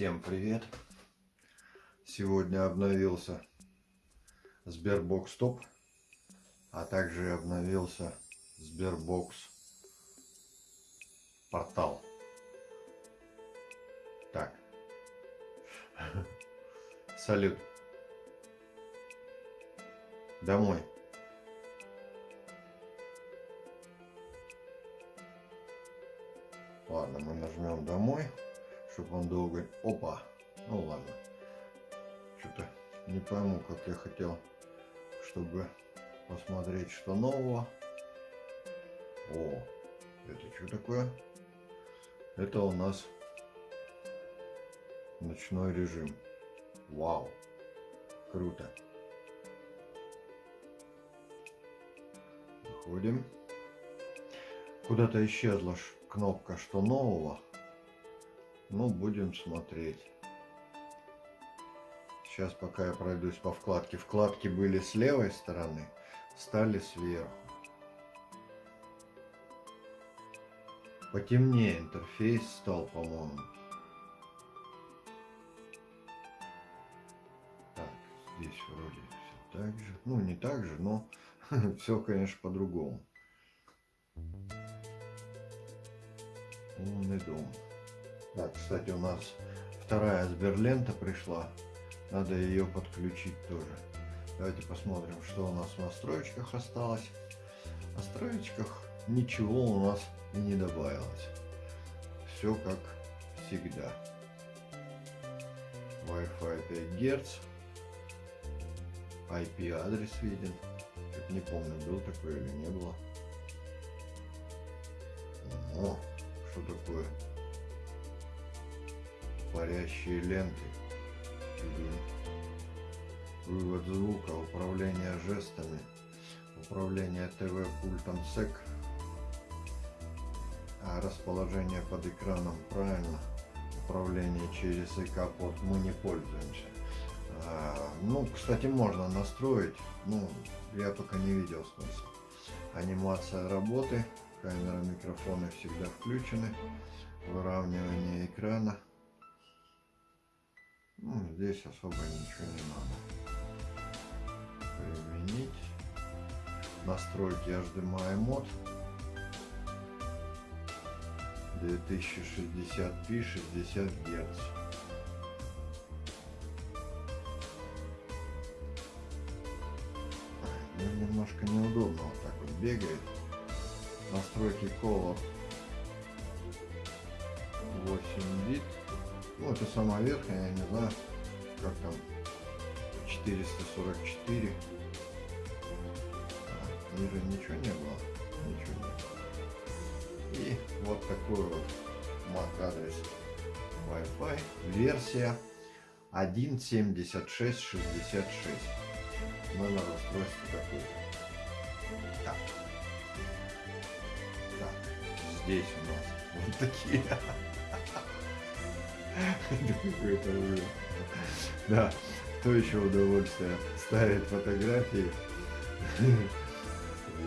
Всем привет! Сегодня обновился Sberbox Top, а также обновился Sberbox портал. Так. Салют. Домой. Ладно, мы нажмем домой чтобы он долго... Опа! Ну ладно. Что-то не пойму, как я хотел, чтобы посмотреть, что нового. О, это что такое? Это у нас ночной режим. Вау, круто. Выходим. Куда-то исчезла кнопка «Что нового?». Ну, будем смотреть. Сейчас пока я пройдусь по вкладке. Вкладки были с левой стороны, стали сверху. Потемнее интерфейс стал, по-моему. Так, здесь вроде все так же. Ну, не так же, но все, конечно, по-другому. Умный дом. Да, кстати, у нас вторая Сберлента пришла. Надо ее подключить тоже. Давайте посмотрим, что у нас в настройках осталось. В настройках ничего у нас и не добавилось. Все как всегда. Wi-Fi 5 Гц. IP адрес виден. Не помню, был такой или не было. О, что такое? Парящие ленты, вывод звука, управление жестами, управление ТВ пультом SEC, а расположение под экраном правильно, управление через ИК-под мы не пользуемся. А, ну, кстати, можно настроить, ну, я пока не видел смысла. Анимация работы, камера, микрофоны всегда включены, выравнивание экрана. Ну, здесь особо ничего не надо. Применить. Настройки HDMI мод. 2060p 60 Гц. Ну, немножко неудобно вот так вот бегает. Настройки Color 8 бит. Ну, это самая верхняя, я не знаю, как там, 444. А, ниже ничего не было, ничего не было. И вот такой вот MAC адрес Wi-Fi, версия 1.7666. Номер устройства такой. Так. Так, здесь у нас вот такие какой-то ужас. Да, то еще удовольствие ставить фотографии.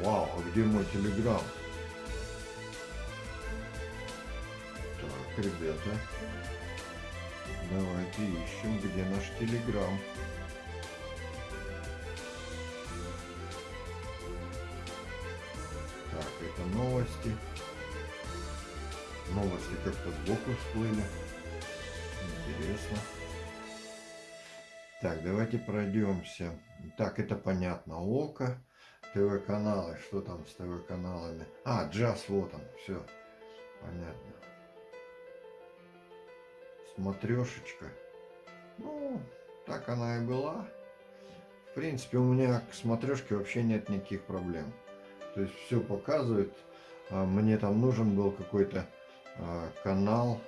Вау, а где мой телеграм? Так, ребята, давайте ищем, где наш телеграм. Так, это новости. Новости как-то сбоку всплыли. Интересно. Так, давайте пройдемся. Так, это понятно. Око, ТВ-каналы. Что там с ТВ-каналами? А, джаз, вот он. Все. Понятно. Смотрешечка. Ну, так она и была. В принципе, у меня к смотрешке вообще нет никаких проблем. То есть все показывает. А, мне там нужен был какой-то а, канал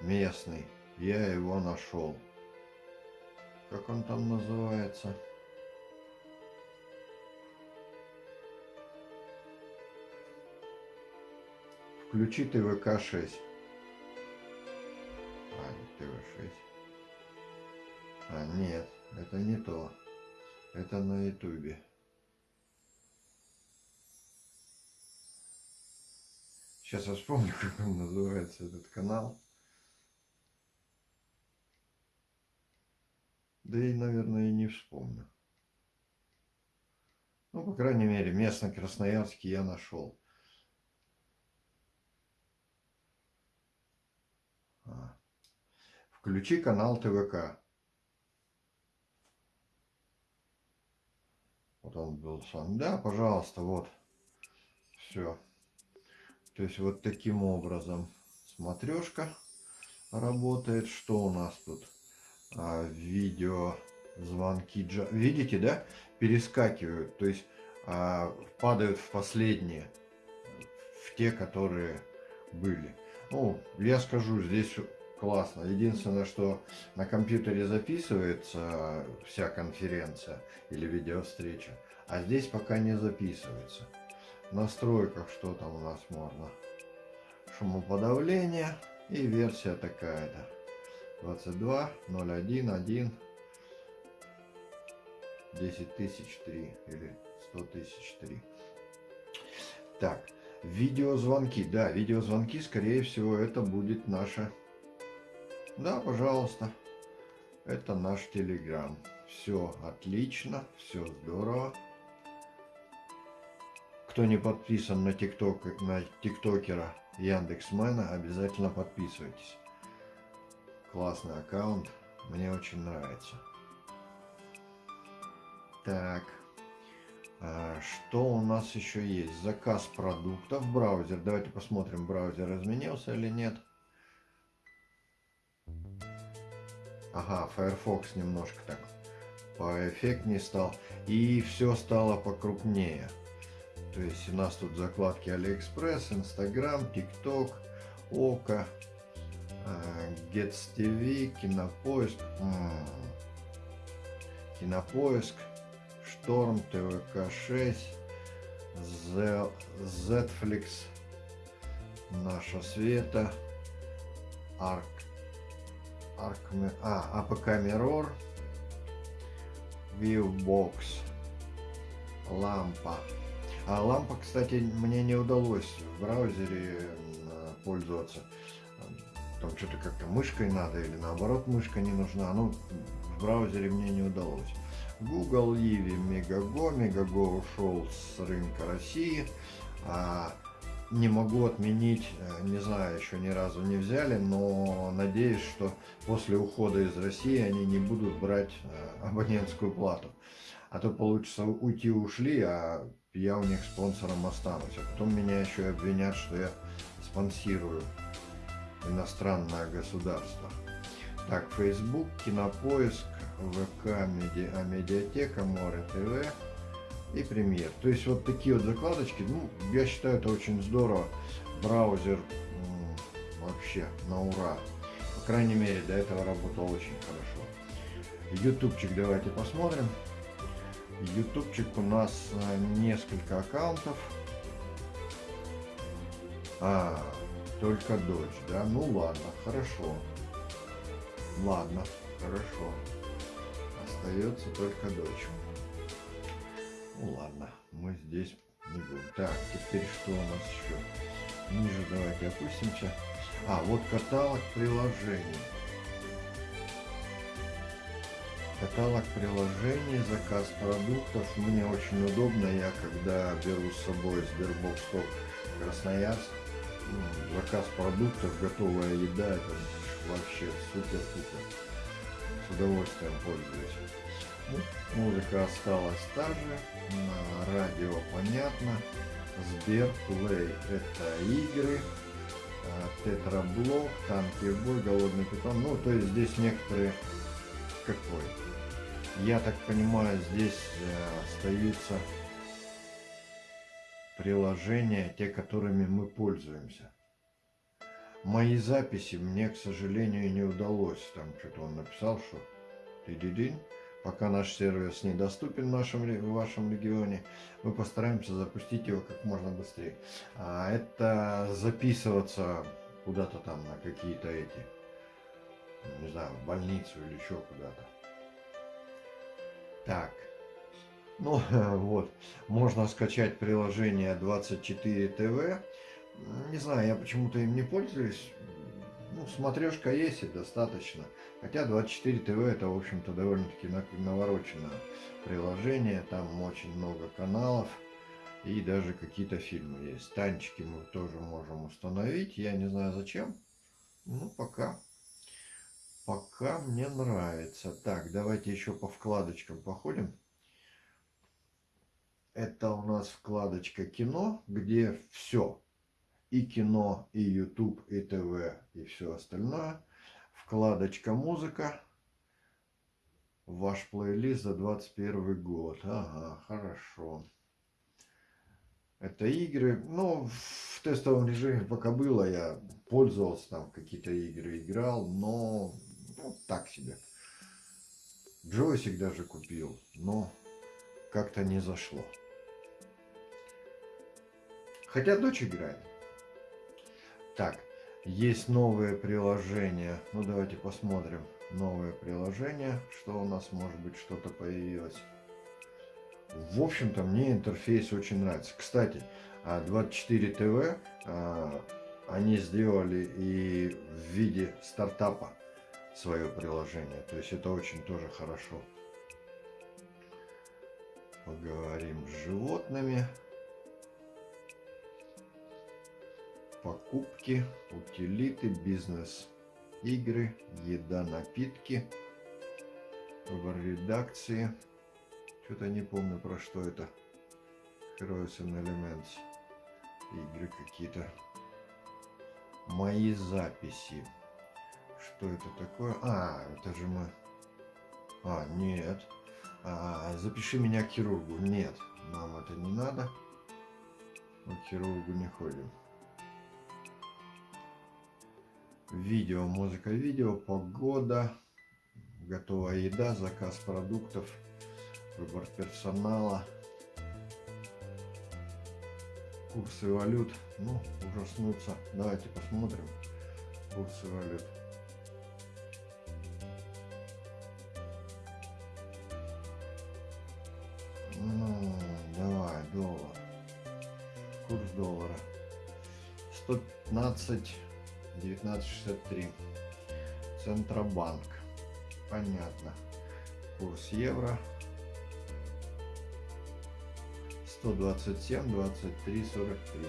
местный я его нашел. Как он там называется? Включи ТВК-6. А, ТВ-6. А, нет, это не то. Это на ютубе. Сейчас я вспомню, как он называется, этот канал. Да и, наверное, и не вспомню. Ну, по крайней мере, местный Красноярский я нашел. А. Включи канал ТВК. Вот он был сам. Да, пожалуйста, вот. Все. То есть вот таким образом смотрешка работает. Что у нас тут? А, видео звонки. Видите, да? Перескакивают. То есть а, падают в последние. В те, которые были. Ну, я скажу, здесь классно. Единственное, что на компьютере записывается вся конференция или видеовстреча, а здесь пока не записывается. В настройках что там у нас можно? Шумоподавление и версия такая-то. 22.01.1 10 тысяч 3 или 100 тысяч 3. Так, видеозвонки. Да, видеозвонки, скорее всего, это будет наша... Да, пожалуйста. Это наш Телеграм. Все отлично, все здорово. Кто не подписан на тикток, на тиктокера Яндексмена, обязательно подписывайтесь. Классный аккаунт, мне очень нравится. Так, а, что у нас еще есть? Заказ продуктов, браузер. Давайте посмотрим, браузер изменился или нет. Ага, Firefox немножко так поэффектнее стал. И все стало покрупнее. То есть у нас тут закладки AliExpress, Instagram, TikTok, Ока, GetsTV, Кинопоиск, Кинопоиск, Шторм, ТВК-6, Zflix, Наша Света, Арк, Арк, а, АПК Mirror, Viewbox, Лампа. А лампа, кстати, мне не удалось в браузере пользоваться. Там что-то как-то мышкой надо или наоборот мышка не нужна. Ну, в браузере мне не удалось. Google, Иви, Мегаго. Мегаго ушел с рынка России. А, не могу отменить, э, не знаю, еще ни разу не взяли, но надеюсь, что после ухода из России они не будут брать э, абонентскую плату. А то получится уйти ушли, а я у них спонсором останусь. А потом меня еще и обвинят, что я спонсирую иностранное государство. Так, Facebook, Кинопоиск, ВК, меди... а, Медиатека, Море ТВ и Премьер. То есть вот такие вот закладочки, ну, я считаю, это очень здорово. Браузер вообще на ура. По крайней мере, до этого работал очень хорошо. Ютубчик давайте посмотрим. Ютубчик у нас э, несколько аккаунтов. А, только дочь, да? Ну ладно, хорошо. Ладно, хорошо. Остается только дочь. Ну ладно, мы здесь не будем. Так, теперь что у нас еще? Ниже давайте опустимся. А, вот каталог приложений. Каталог приложений, заказ продуктов. Мне очень удобно. Я когда беру с собой Sberbox Top Красноярск, ну, заказ продуктов, готовая еда, это вообще супер-супер. С удовольствием пользуюсь. Ну, музыка осталась та же, на радио понятно. Сбер Play это игры, Тетраблок, Танки Бой, Голодный питон. Ну, то есть здесь некоторые какой я так понимаю, здесь э, остаются приложения, те, которыми мы пользуемся. Мои записи мне, к сожалению, не удалось. Там что-то он написал, что ты пока наш сервис недоступен в, нашем, в вашем регионе, мы постараемся запустить его как можно быстрее. А это записываться куда-то там на какие-то эти, не знаю, в больницу или еще куда-то. Так. Ну, вот. Можно скачать приложение 24 ТВ. Не знаю, я почему-то им не пользуюсь. ну, смотрешка есть и достаточно. Хотя 24 ТВ это, в общем-то, довольно-таки навороченное приложение. Там очень много каналов и даже какие-то фильмы есть. Танчики мы тоже можем установить. Я не знаю зачем. Ну, пока. Пока мне нравится. Так, давайте еще по вкладочкам походим. Это у нас вкладочка кино, где все и кино, и YouTube, и ТВ, и все остальное. Вкладочка музыка. Ваш плейлист за 21 год. Ага, хорошо. Это игры. Ну, в тестовом режиме пока было, я пользовался там, какие-то игры играл, но ну, так себе. Джойсик даже купил, но как-то не зашло. Хотя дочь играет. Так, есть новые приложения. Ну, давайте посмотрим. Новое приложение. Что у нас, может быть, что-то появилось. В общем-то, мне интерфейс очень нравится. Кстати, 24 а, ТВ а, они сделали и в виде стартапа свое приложение. То есть это очень тоже хорошо. Поговорим с животными. Покупки, утилиты, бизнес, игры, еда, напитки, в редакции. Что-то не помню про что это. Heroes and Elements. Игры какие-то. Мои записи. Что это такое? А, это же мы... А, нет. А, запиши меня к хирургу. Нет, нам это не надо. Мы к хирургу не ходим. Видео, музыка, видео, погода, готовая еда, заказ продуктов, выбор персонала, курсы валют. Ну, ужаснуться. Давайте посмотрим курсы валют. Ну, давай, доллар. Курс доллара. 115 1963. Центробанк. Понятно. Курс евро. 127, 23, 43.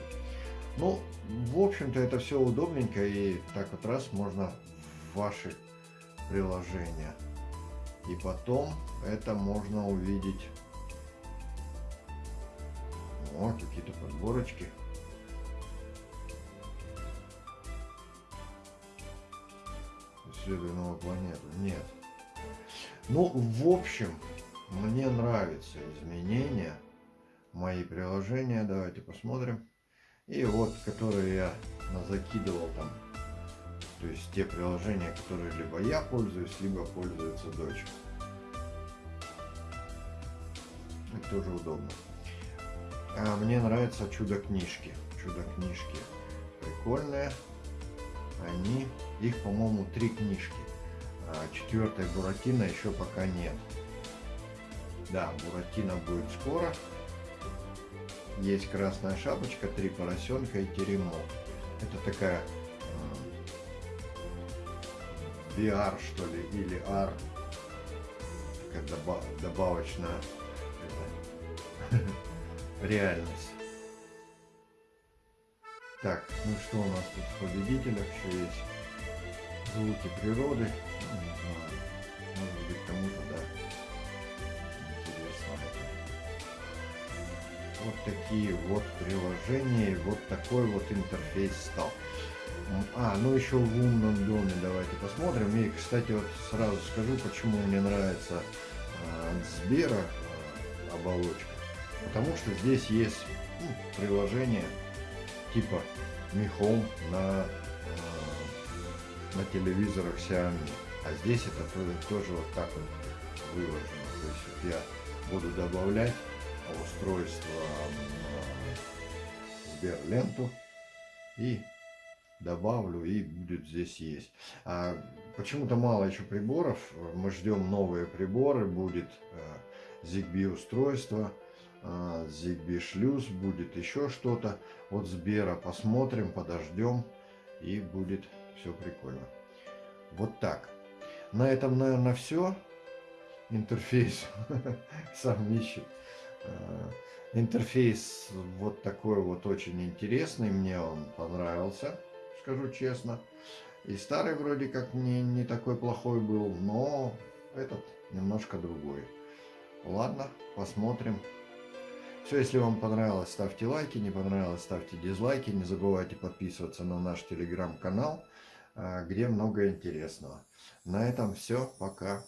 Ну, в общем-то, это все удобненько. И так вот раз можно в ваши приложения. И потом это можно увидеть. О, какие-то подборочки. Исследуя новую планету. Нет. Ну, в общем, мне нравятся изменения. Мои приложения, давайте посмотрим. И вот, которые я закидывал там. То есть те приложения, которые либо я пользуюсь, либо пользуется дочь. Это тоже удобно. А мне нравятся чудо-книжки. Чудо-книжки прикольные они, их, по-моему, три книжки. А четвертой Буратино еще пока нет. Да, Буратино будет скоро. Есть красная шапочка, три поросенка и теремок. Это такая э, VR, что ли, или R. Такая добав добавочная реальность. Так, ну что у нас тут в победителях еще есть? Звуки природы. Ну, не знаю. Может быть кому-то, да. Интересно это. Вот такие вот приложения, вот такой вот интерфейс стал. А, ну еще в умном доме давайте посмотрим. И, кстати, вот сразу скажу, почему мне нравится от Сбера э, оболочка. Потому что здесь есть ну, приложение типа Home на, э, на телевизорах Xiaomi. А здесь это тоже, вот так вот выложено. То есть вот я буду добавлять устройство на Сберленту и добавлю и будет здесь есть. А почему-то мало еще приборов. Мы ждем новые приборы. Будет э, ZigBee устройство Zigbee а, шлюз, будет еще что-то. Вот Сбера посмотрим, подождем и будет все прикольно. Вот так. На этом, наверное, все. Интерфейс сам ищет. А, интерфейс вот такой вот очень интересный. Мне он понравился, скажу честно. И старый вроде как не, не такой плохой был, но этот немножко другой. Ладно, посмотрим. Все, если вам понравилось, ставьте лайки, не понравилось, ставьте дизлайки. Не забывайте подписываться на наш телеграм-канал, а, где много интересного. На этом все, пока.